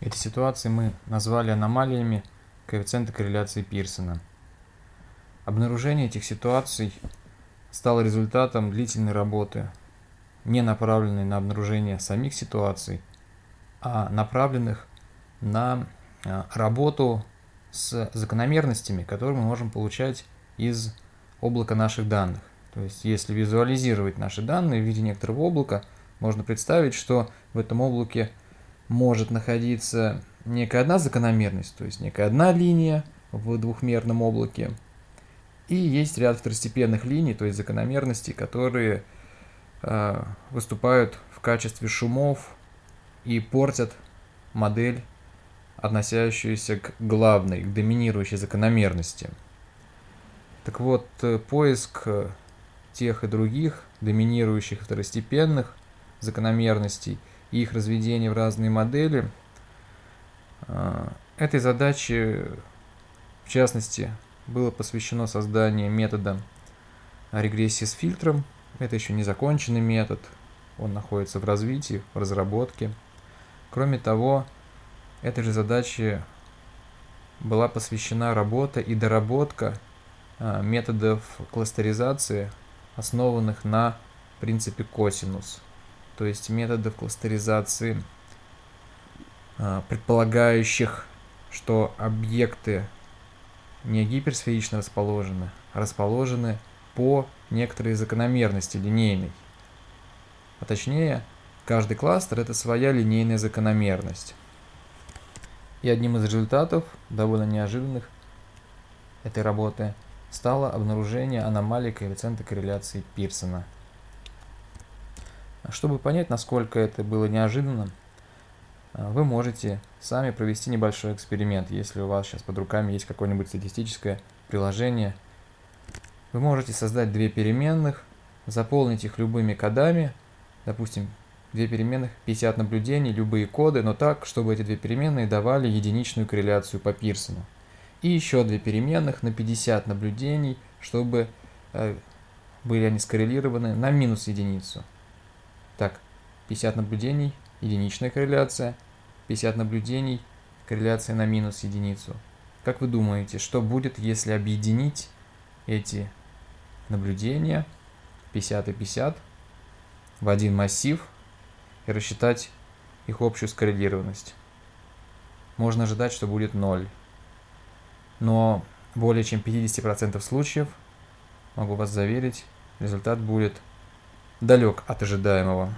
Эти ситуации мы назвали аномалиями коэффициента корреляции Пирсона. Обнаружение этих ситуаций стало результатом длительной работы, не направленной на обнаружение самих ситуаций, а направленных на а, работу с закономерностями, которые мы можем получать из облака наших данных. То есть, если визуализировать наши данные в виде некоторого облака, можно представить, что в этом облаке может находиться некая одна закономерность, то есть некая одна линия в двухмерном облаке, и есть ряд второстепенных линий, то есть закономерностей, которые э, выступают в качестве шумов и портят модель, относящуюся к главной, к доминирующей закономерности. Так вот, э, поиск э, тех и других доминирующих второстепенных закономерностей их разведение в разные модели, э, этой задаче, в частности, было посвящено созданию метода регрессии с фильтром. Это еще не законченный метод, он находится в развитии, в разработке. Кроме того, этой же задаче была посвящена работа и доработка а, методов кластеризации, основанных на принципе косинус, то есть методов кластеризации, а, предполагающих, что объекты не гиперсферично расположены, а расположены по некоторой закономерности линейной. А точнее, каждый кластер – это своя линейная закономерность. И одним из результатов, довольно неожиданных, этой работы стало обнаружение аномалии коэффициента корреляции Пирсона. Чтобы понять, насколько это было неожиданно, а, вы можете сами провести небольшой эксперимент, если у вас сейчас под руками есть какое-нибудь статистическое приложение. Вы можете создать две переменных, заполнить их любыми кодами, допустим, две переменных, 50 наблюдений, любые коды, но так, чтобы эти две переменные давали единичную корреляцию по Пирсону. И еще две переменных на 50 наблюдений, чтобы э, были они скоррелированы на минус единицу. Так, 50 наблюдений, единичная корреляция, 50 наблюдений, корреляция на минус единицу. Как вы думаете, что будет, если объединить эти наблюдения 50 и 50 в один массив и рассчитать их общую скоррелированность? Можно ожидать, что будет 0. Но более чем 50% случаев, могу вас заверить, результат будет далек от ожидаемого.